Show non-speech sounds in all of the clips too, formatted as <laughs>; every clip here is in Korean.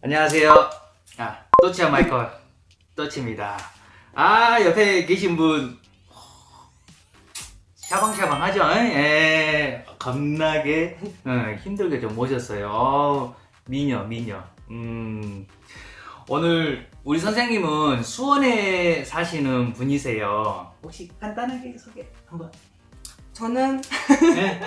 안녕하세요. 아, 또치야 마이클 또치입니다. 아, 옆에 계신 분 샤방샤방하죠? 예, 겁나게 어, 힘들게 좀 모셨어요. 어, 미녀, 미녀. 음, 오늘 우리 선생님은 수원에 사시는 분이세요. 혹시 간단하게 소개 한번. 저는 네.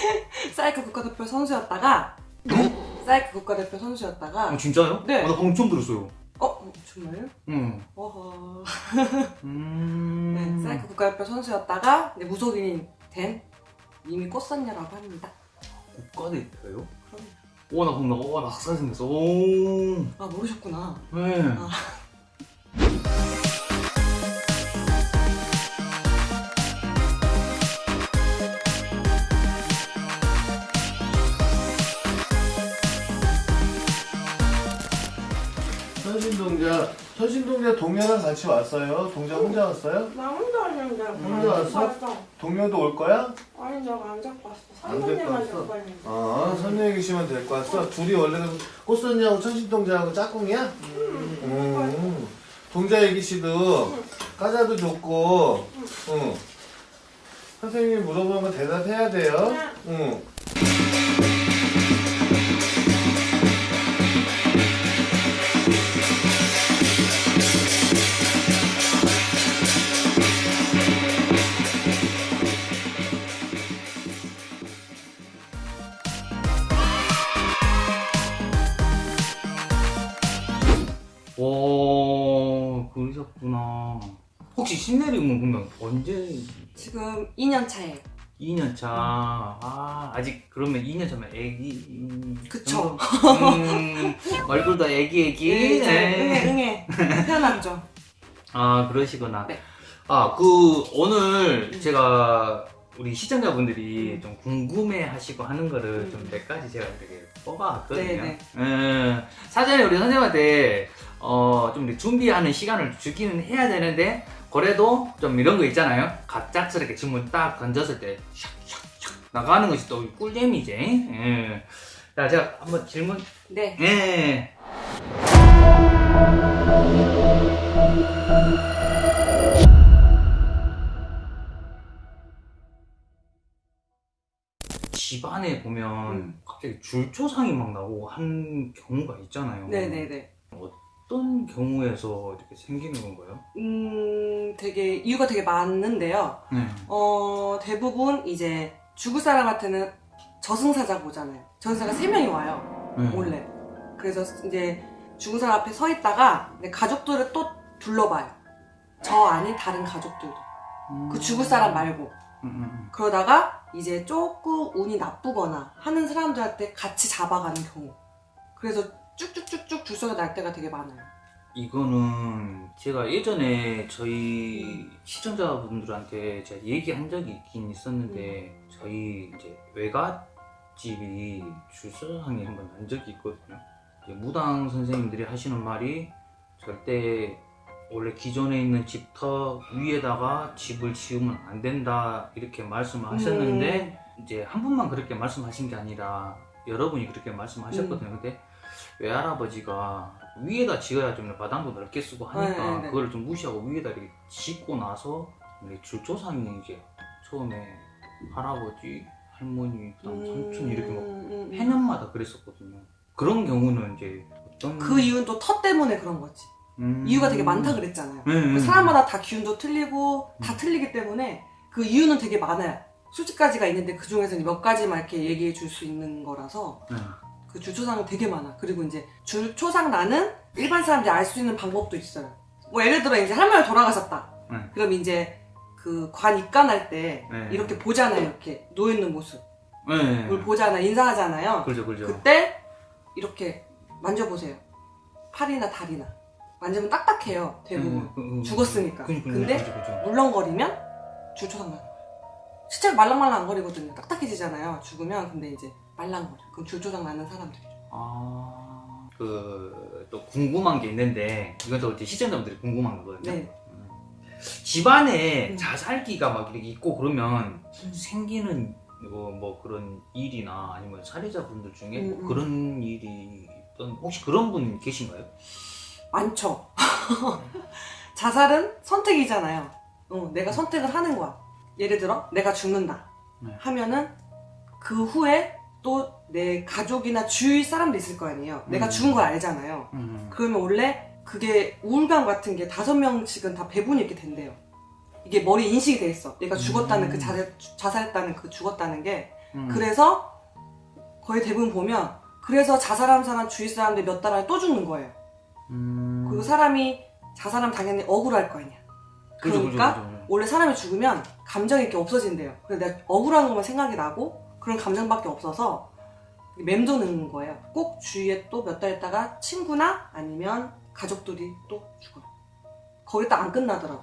<laughs> 사이클 국가대표 선수였다가 사이클 국가대표 선수였다가 어, 진짜요? 네. 어, 나 방금 처음 들었어요. 어? 정말요? 응. 어허 <laughs> 음. 네, 사이클 국가대표 선수였다가 이제 무속인이 된 이미 꽃선녀라고 합니다 국가대표요? 그럼 오, 나 겁나, 오, 나 학사 생겼어. 오. 아 모르셨구나 네. 아. 선신동자 선신동자 동료랑 같이 왔어요? 동자 혼자 왔어요? 나 혼자 왔는데 혼자 왔어? 동료도 올 거야? 아니 내가 안 잡고 왔어 안 데리고 선생님만 왔어? 잡고 왔는데 어 데리고 왔어? 둘이 원래 꽃선이하고 천신동자하고 짝꿍이야? 음. 동자 애기 씨도 까자도 좋고 응. 선생님이 물어보는 거 대답해야 돼요 응. 오, 신내림은 그러면 언제? 지금 2년 차예요 2년 차. 아, 아직 그러면 2년 차면 애기. 음, 그쵸. 정도? <laughs> 음, 얼굴도 애기 애기. 네, 네. 응애 응애 태어났죠 아, 그러시구나. 네. 아, 그 오늘 제가 우리 시청자분들이 좀 궁금해 하시고 하는 거를 좀 몇 가지 제가 되게 뽑아왔거든요. 네네. 음, 사전에 우리 선생님한테 어, 좀 준비하는 시간을 주기는 해야 되는데 그래도 좀 이런 거 있잖아요. 갑작스럽게 질문 딱 던졌을 때 샥샥샥 나가는 것이 또 꿀잼이지. 예. 자, 제가 한번 질문. 네 예. 집안에 보면 음. 갑자기 줄초상이 막 나고 한 경우가 있잖아요. 네네네 어떤 경우에서 이렇게 생기는 건가요? 음 되게 이유가 되게 많은데요 네. 어 대부분 이제 죽을 사람한테는 저승사자가 오잖아요 저승사가 세 명이 와요 네. 원래 그래서 이제 죽은 사람 앞에 서 있다가 가족들을 또 둘러봐요 저 아닌 다른 가족들도 그 죽을 사람 말고 음, 음, 음. 그러다가 이제 조금 운이 나쁘거나 하는 사람들한테 같이 잡아가는 경우 그래서 쭉쭉쭉쭉 줄서가 날 때가 되게 많아요 이거는 제가 예전에 저희 시청자분들한테 제가 얘기한 적이 있긴 있었는데 저희 이제 외갓집이 줄서상에 한번 난 적이 있거든요. 이제 무당 선생님들이 하시는 말이 절대 원래 기존에 있는 집터 위에다가 집을 지으면 안 된다 이렇게 말씀을 하셨는데 이제 한 분만 그렇게 말씀하신 게 아니라 여러분이 그렇게 말씀하셨거든요. 근데 외할아버지가 위에다 지어야 좀 바닥도 넓게 쓰고 하니까 네, 네, 네. 그걸 좀 무시하고 위에다 이렇게 짓고 나서 줄조상이 이제 처음에 할아버지, 할머니, 그다음 삼촌 이렇게 막 음, 음. 해년마다 그랬었거든요. 그런 경우는 이제 어떤 그 이유는 또 터 때문에 그런 거지 음. 이유가 되게 많다 그랬잖아요 그 사람마다 다 기운도 틀리고 다 음. 틀리기 때문에 그 이유는 되게 많아요 수십 가지가 있는데 그 중에서 몇 가지만 이렇게 얘기해 줄 수 있는 거라서 네. 그 줄초상은 되게 많아. 그리고 이제 줄초상 나는 일반 사람들이 알 수 있는 방법도 있어요. 뭐 예를 들어 이제 할머니 돌아가셨다. 네. 그럼 이제 그 관 입관할 때 네. 이렇게 보잖아요. 이렇게 놓여 있는 모습. 네. 그걸 보잖아. 인사하잖아요. 그렇죠, 그렇죠. 그때 이렇게 만져보세요. 팔이나 다리나. 만지면 딱딱해요. 대부분. 네, 그, 그, 죽었으니까. 그죠, 그죠, 근데 그죠, 그죠. 물렁거리면 줄초상 나는 거예요. 실제로 말랑말랑 안 거리거든요. 딱딱해지잖아요. 죽으면. 근데 이제 말랑거려. 그럼 줄초상 나는 사람들이죠. 아, 그 또 궁금한 게 있는데 이건 또 이제 시청자분들이 궁금한 거거든요. 네. 음. 집안에 음. 자살기가 막 이렇게 있고 그러면 음. 생기는 뭐, 뭐 그런 일이나 아니면 사례자분들 중에 음, 뭐 음. 그런 일이 하셨던 혹시 그런 분 계신가요? 많죠. <laughs> 자살은 선택이잖아요. 어, 내가 선택을 하는 거야. 예를 들어 내가 죽는다 네. 하면은 그 후에 또 내 가족이나 주위 사람도 있을 거 아니에요. 내가 음. 죽은 걸 알잖아요. 음. 그러면 원래 그게 우울감 같은 게 다섯 명씩은 다 배분이 이렇게 된대요. 이게 머리에 인식이 돼 있어. 얘가 죽었다는 음. 그 자살, 자살했다는 그 죽었다는 게. 음. 그래서 거의 대부분 보면 그래서 자살한 사람 주위 사람들 몇 달 안에 또 죽는 거예요. 음. 그리고 사람이 자살하면 당연히 억울할 거 아니야. 그죠, 그러니까 그죠, 그죠. 원래 사람이 죽으면 감정이 이렇게 없어진대요. 그래서 내가 억울한 것만 생각이 나고 그런 감정밖에 없어서 맴도는 거예요. 꼭 주위에 또 몇 달 있다가 친구나 아니면 가족들이 또 죽어요. 거기 딱 안 끝나더라고.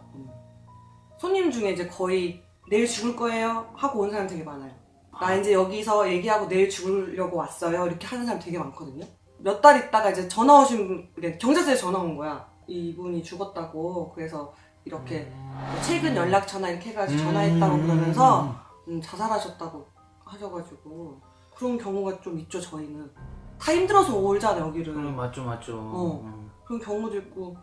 손님 중에 이제 거의 내일 죽을 거예요 하고 온 사람 되게 많아요. 나 이제 여기서 얘기하고 내일 죽으려고 왔어요. 이렇게 하는 사람 되게 많거든요. 몇 달 있다가 이제 전화 오신 경찰서에 전화 온 거야. 이분이 죽었다고. 그래서 이렇게 뭐 최근 연락처나 이렇게 해가지고 전화했다고 음. 그러면서 음, 자살하셨다고 하셔가지고 그런 경우가 좀 있죠 저희는 다 힘들어서 오잖아 여기를 음, 맞죠, 맞죠. 어. 음. 그런 경우도 있고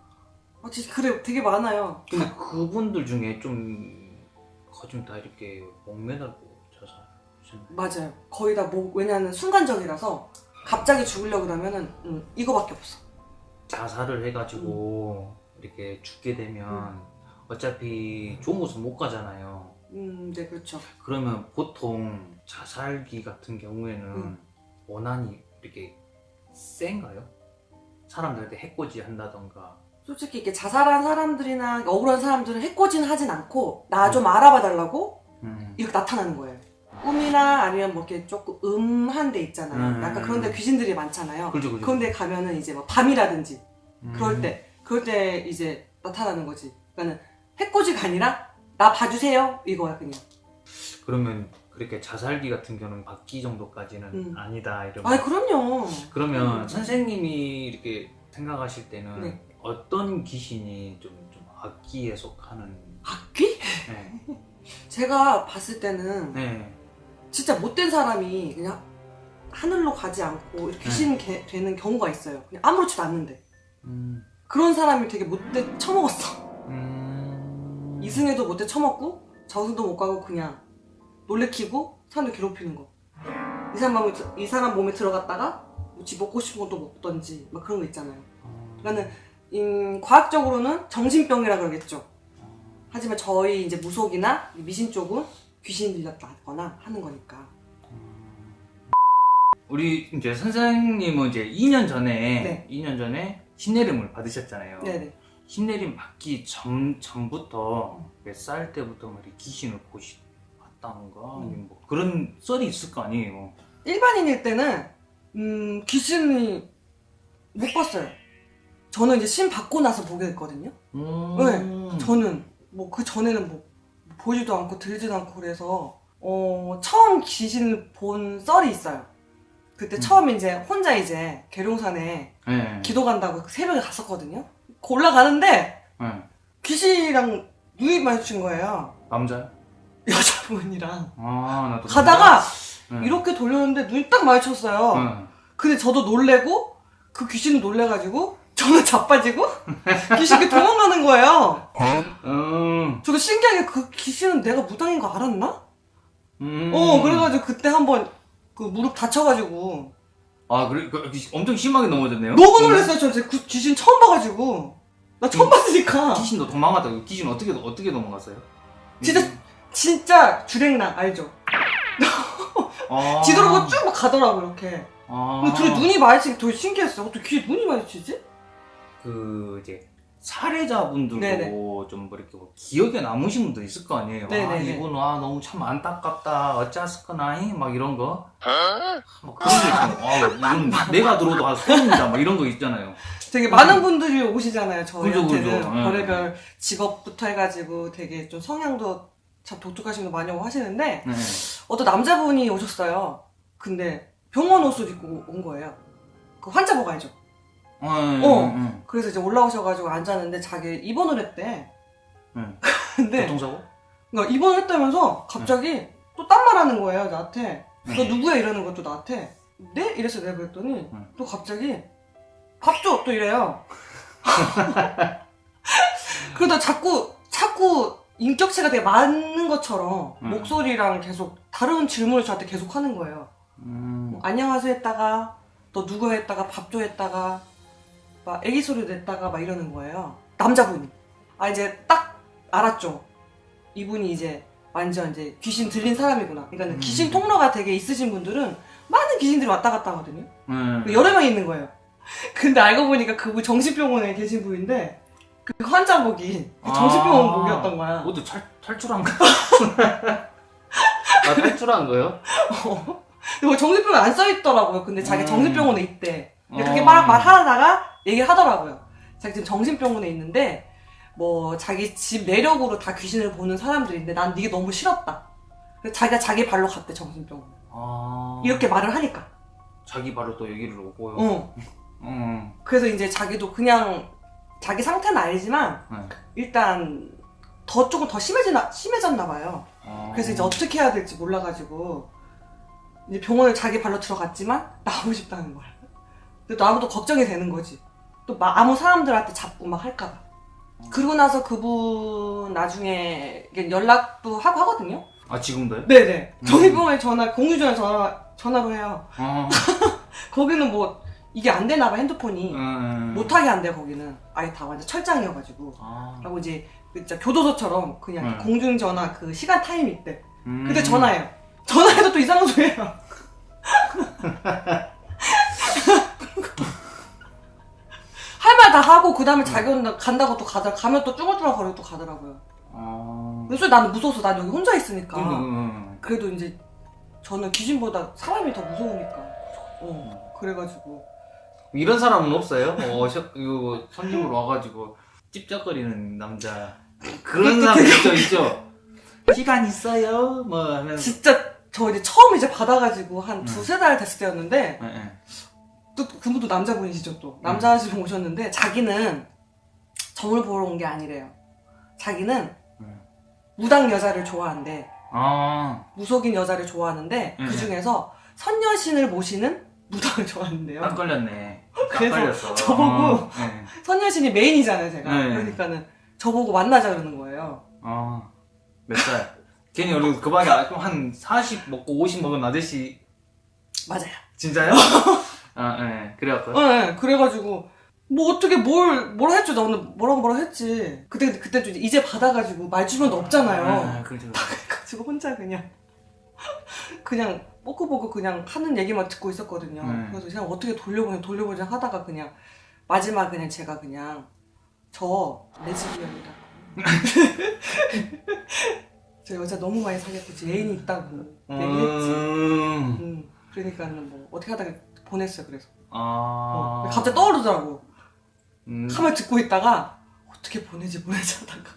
아 진짜 그래 되게 많아요 근데 그분들 중에 좀 거진 다 이렇게 목매달고 자살하셨나요? 맞아요 거의 다뭐 왜냐하면 순간적이라서 갑자기 죽으려고 그러면은 음, 이거밖에 없어 자살을 해가지고 이렇게 죽게 되면 어차피 좋은 곳은 못 가잖아요. 음 네 그렇죠 그러면 보통 자살기 같은 경우에는 음. 원한이 이렇게 센가요? 사람들한테 해코지 한다던가 솔직히 이렇게 자살한 사람들이나 억울한 사람들은 해코지는 하진 않고 나 좀 알아봐 달라고 음. 이렇게 나타나는 거예요 꿈이나 아니면 뭐 이렇게 조금 음한 데 있잖아요 음. 약간 그런 데 귀신들이 많잖아요 그죠 그죠 그런 데 가면은 이제 뭐 밤이라든지 음. 그럴 때 그럴 때 이제 나타나는 거지 그러니까는 해코지가 아니라 나 봐주세요 이거야 그냥 그러면 그렇게 자살기 같은 경우는 받기 정도까지는 음. 아니다 이러면 아 그럼요 그러면 음. 선생님이 이렇게 생각하실 때는 네. 어떤 귀신이 좀, 좀 악기에 속하는 악귀? 네. 제가 봤을 때는 네. 진짜 못된 사람이 그냥 하늘로 가지 않고 이렇게 귀신 게- 되는 경우가 있어요 그냥 아무렇지도 않는데 음. 그런 사람이 되게 못돼 처먹었어 음. 이승에도 못돼 처먹고 저승도 못 가고 그냥 놀래키고 사람들 괴롭히는 거. 이 사람 몸에, 들- 이 사람 몸에 들어갔다가 뭐 지 먹고 싶은 것도 먹던지 막 그런 거 있잖아요. 그러니까는 음, 과학적으로는 정신병이라 그러겠죠. 하지만 저희 이제 무속이나 미신 쪽은 귀신 들렸다거나 하는 거니까. 우리 이제 선생님은 이제 2년 전에 네. 2년 전에 신내림을 받으셨잖아요. 네네. 신내림 받기 전 전부터 몇살 때부터 막 이렇게 귀신을 보시 봤다는가 음. 뭐 그런 썰이 있을 거 아니에요. 일반인일 때는 음, 귀신이 못 봤어요. 저는 이제 신 받고 나서 보게 됐거든요. 음. 저는 뭐 그 전에는 뭐 보지도 않고 들지도 않고 그래서 어 처음 귀신을 본 썰이 있어요. 그때 음. 처음 이제 혼자 이제 계룡산에 네. 기도 간다고 그 새벽에 갔었거든요. 그 올라가는데 네. 귀신이랑 눈이 마주친 거예요. 남자요? 여자분이랑 아 나도 가다가 네. 이렇게 돌렸는데 눈이 딱 마주쳤어요. 네. 근데 저도 놀래고 그 귀신은 놀래가지고 저는 자빠지고 귀신이 도망가는 거예요. 음. 저도 신기하게 그 귀신은 내가 무당인 거 알았나? 음. 어, 그래가지고 그때 한번 그 무릎 다쳐가지고 아 그래 그, 엄청 심하게 넘어졌네요. 너무 놀랐어요. 저 진짜 그 귀신 처음 봐가지고 나 처음 음. 봤으니까 귀신도 도망갔다. 귀신 어떻게 어떻게 도망갔어요? 진짜 진짜 주랭랑 알죠? <laughs> 아. 뒤돌아보고 쭉 막 가더라고 이렇게. 아. 근데 둘이 눈이 마주치기 더 신기했어. 어떻게 귀에 눈이 마주치지? 그 이제 사례자분들도 네네. 좀뭐 이렇게 뭐 기억에 남으신 분도 있을 거 아니에요. 아 네네네. 이분 아 너무 참 안타깝다 어쩌스거나 막 이런 거. 뭐 그런 거 있잖아요. 아 이건 내가 들어도 아 소름이다 막 이런 거 있잖아요. 되게 많은 분들이 오시잖아요. 저희한테는 그죠, 그죠. 예. 별의별 직업부터 해가지고 되게 좀 성향도 참 독특하신 분 많이 오고 하시는데 네. 어떤 남자분이 오셨어요. 근데 병원 옷을 입고 온 거예요. 그 환자복 알죠? 어. 어. 응, 그래서 이제 올라오셔가지고 앉았는데 자기 입원을 했대. 응. <laughs> 근데 교통사고? 그러니까 입원을 했다면서 갑자기 또 딴 말 하는 거예요 나한테. 너 네. 누구야 이러는 것도 나한테. 네? 이래서 내가 그랬더니 응. 또 갑자기 밥 줘! 또 이래요. <laughs> 그러다 자꾸, 자꾸 인격체가 되게 많은 것처럼 음. 목소리랑 계속 다른 질문을 저한테 계속 하는 거예요. 음. 뭐, 안녕하세요 했다가, 또 누구 했다가, 밥줘 했다가, 막 애기 소리 냈다가 막 이러는 거예요. 남자분이. 아, 이제 딱 알았죠. 이분이 이제 완전 이제 귀신 들린 사람이구나. 그러니까 음. 귀신 통로가 되게 있으신 분들은 많은 귀신들이 왔다 갔다 하거든요. 음. 여러 명 있는 거예요. <laughs> 근데 알고 보니까 그분 정신병원에 계신 분인데 그 환자복이 그 정신병원 아. 복이었던 거야. 모두 탈, 탈출한 거? <laughs> 아, 탈출한 거요? 그리고 <laughs> 정신병원 안 써있더라고요. 근데 자기 음. 정신병원에 있대. 그렇게 어. 말, 말하다가 얘기를 하더라고요. 자기 지금 정신병원에 있는데 뭐 자기 집 내력으로 다 귀신을 보는 사람들인데 난 이게 너무 싫었다. 자기가 자기 발로 갔대 정신병원. 아. 이렇게 말을 하니까. 자기 바로 또 여기를 오고요. 어. 음. <laughs> 그래서 이제 자기도 그냥 자기 상태는 알지만 네. 일단 더 조금 더 심해지나 심해졌나 봐요. 아. 그래서 이제 어떻게 해야 될지 몰라가지고 이제 병원을 자기 발로 들어갔지만 나오고 싶다는 거야. 근데 나무도 걱정이 되는 거지. 또 막 아무 사람들한테 잡고 막 할까봐. 그러고 나서 그분 나중에 연락도 하고 하거든요. 아, 지금도요? 네네. 음. 정의병원에 전화 공유전에 전화 전화로 해요. 아. <laughs> 거기는 뭐 이게 안 되나 봐 핸드폰이 음. 못하게 안 돼 거기는 아예 다 완전 철장이어가지고. 아. 하고 이제 그 진짜 교도소처럼 그냥 음. 공중 전화 그 시간 타임이 있대. 음. 근데 전화해요. 전화해도 또 이상한 소리예요. <laughs> 할 말 다 하고 그 다음에 자기 혼자 간다고 또 가더라. 가면 또 쭈글쭈글 거리고 또 가더라고요. 아. 그래서 나는 무서워서 난 여기 혼자 있으니까. 음. 그래도 이제 저는 귀신보다 사람이 더 무서우니까. 어 그래가지고 이런 사람은 없어요? 어, 셔, 이거 손님으로 와가지고 찝쩍거리는 남자. 그런 사람 있죠, 있죠? 시간 있어요? 뭐 하면서. 진짜 저 이제 처음 이제 받아가지고 한 음. 두세 달 됐을 때였는데 예, 예. 또 그분도 남자분이시죠 또 남자분 오셨는데 자기는 점을 보러 온 게 아니래요 자기는 음. 무당 여자를 좋아한대 아, 무속인 여자를 좋아하는데 음. 그 중에서 선녀신을 모시는 무당을 좋아하는데요 딱 걸렸네. 딱 그래서 걸렸어. 저보고 어, 예. 선녀신이 메인이잖아요 제가 네. 그러니까는 저보고 만나자 그러는 거예요 아, 몇 살? 괜히 우리 그 방에 한40 먹고 50 먹은 아저씨. 맞아요 진짜요? <laughs> 아, 예. 그래갖고. 네, 그래가지고 뭐 어떻게 뭘뭘 했죠 나는 뭐라고 뭐라고 했지 그때 그때 좀 이제 받아가지고 말 주변도 없잖아요 아, 그렇죠. 그래가지고 혼자 그냥 <laughs> 그냥 뽀꾸뽀꾸 그냥 하는 얘기만 듣고 있었거든요. 네. 그래서 그냥 어떻게 돌려보냐 돌려보자 하다가 그냥 마지막 그냥 제가 그냥 저 레즈비언이라고 <laughs> 저 여자 너무 많이 사귀었고 제 애인이 있다고 얘기했지. 음. 음, 그러니까는 뭐 어떻게 하다가 보냈어요. 그래서 아. 어, 갑자기 떠오르더라고. 음. 가만히 듣고 있다가 어떻게 보내지 보내지 하다가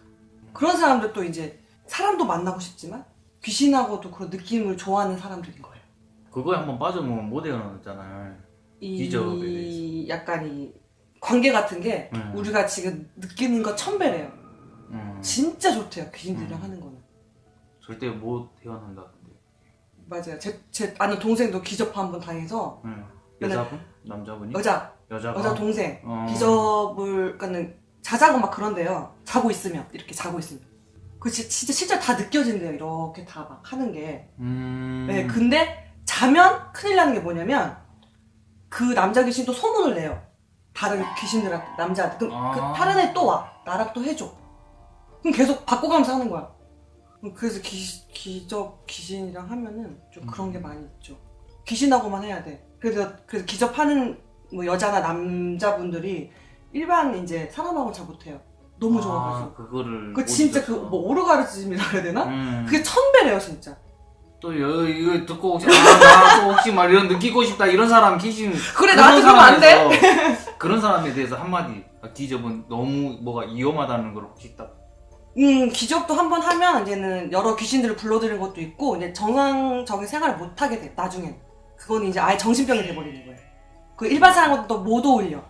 그런 사람들 또 이제 사람도 만나고 싶지만 귀신하고도 그런 느낌을 좋아하는 사람들인 거예요. 그거에 한번 빠져면 못 헤어나잖아요. 이 기적에 대해서. 약간 이 관계 같은 게 음. 우리가 지금 느끼는 것 천배래요. 음. 진짜 좋대요 귀신들이랑 음. 하는 거는. 절대 못 헤어난다던데. 맞아요. 제, 제 아는 동생도 기접 한번 당해서 응. 여자분? 남자분이? 여자 여자가? 여자 동생 어. 기접을 그러니까는 자자고 막 그런데요. 자고 있으면 이렇게 자고 있으면 그 지- 진짜 실제 다 느껴진대요. 이렇게 다 막 하는 게. 음. 네, 근데 자면 큰일 나는 게 뭐냐면 그 남자 귀신이 또 소문을 내요. 다른 귀신들한테 남자한테 그럼 아. 그 다른 애 또 와. 나랑 또 해줘. 그럼 계속 바꿔가면서 하는 거야. 그래서 기, 기접 귀신이랑 하면은 좀 그런 게 많이 있죠. 귀신하고만 해야 돼. 그래서 그래서 기접하는 뭐 여자나 남자분들이 일반 이제 사람하고 잘 못해요. 너무 좋아가지고. 아, 그거를. 그못 진짜 그. 뭐 오르가르즘이라 해야 되나? 음. 그게 천배래요 진짜. 또 여, 이거 듣고 혹시 아, 나또 혹시 막 이런 느끼고 싶다 이런 사람 귀신 그래 나한테 그러면 안 돼. 그런 사람에 대해서 한마디 아, 기접은 너무 뭐가 위험하다는 걸 혹시 딱 음, 기적도 한 번 하면 이제는 여러 귀신들을 불러들이는 것도 있고 이제 정상적인 생활을 못 하게 돼. 나중엔 그건 이제 아예 정신병이 돼버리는 거예요. 그 일반 사람과도 못 어울려.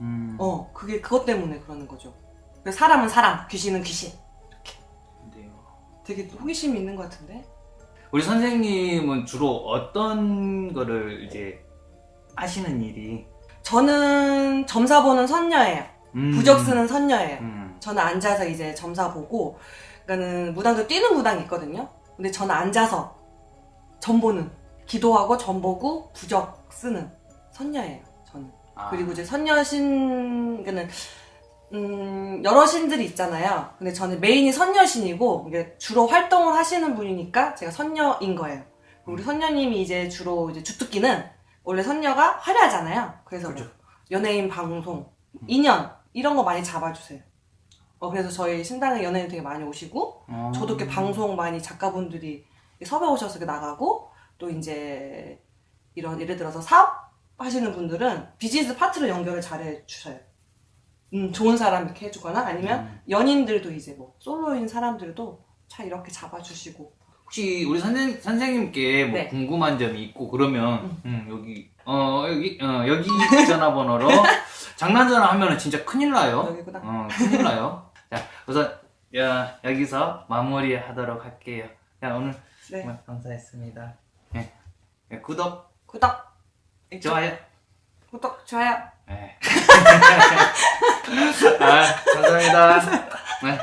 음. 어, 그게 그것 때문에 그러는 거죠. 그래서 사람은 사람, 귀신은 귀신. 근데요. 되게 호기심이 있는 것 같은데. 우리 선생님은 주로 어떤 거를 이제 하시는 일이 저는 점사 보는 선녀예요. 음. 부적 쓰는 선녀예요. 음. 저는 앉아서 이제 점사 보고, 그러니까는 무당도 뛰는 무당이 있거든요. 근데 저는 앉아서 점 보는, 기도하고 점 보고 부적 쓰는 선녀예요. 저는. 아. 그리고 이제 선녀신, 그는 음, 여러 신들이 있잖아요. 근데 저는 메인이 선녀신이고, 이게 주로 활동을 하시는 분이니까 제가 선녀인 거예요. 우리 선녀님이 이제 주로 이제 주특기는 원래 선녀가 화려하잖아요. 그래서 뭐 그죠. 연예인 방송, 인연, 이런 거 많이 잡아주세요. 어, 그래서 저희 신당에 연예인 되게 많이 오시고, 어. 저도 이렇게 방송 많이 작가분들이 섭외 오셔서 나가고 또 이제 이런 예를 들어서 사업 하시는 분들은 비즈니스 파트너 연결을 잘 해 주셔요. 음, 좋은 사람 이렇게 해주거나 아니면 음. 연인들도 이제 뭐 솔로인 사람들도 잘 이렇게 잡아주시고 혹시 우리 선생, 선생님께 뭐 네. 궁금한 점이 있고 그러면 음, 여기 어 여기 어 여기 <laughs> 전화번호로 장난 전화 하면은 진짜 큰일 나요. 여기구나. 어 큰일 나요. 자 우선 야, 여기서 마무리하도록 할게요. 자 오늘 네 정말 감사했습니다. 구독 구독 좋아요. 구독 좋아요 네. <laughs> 아 감사합니다. 네.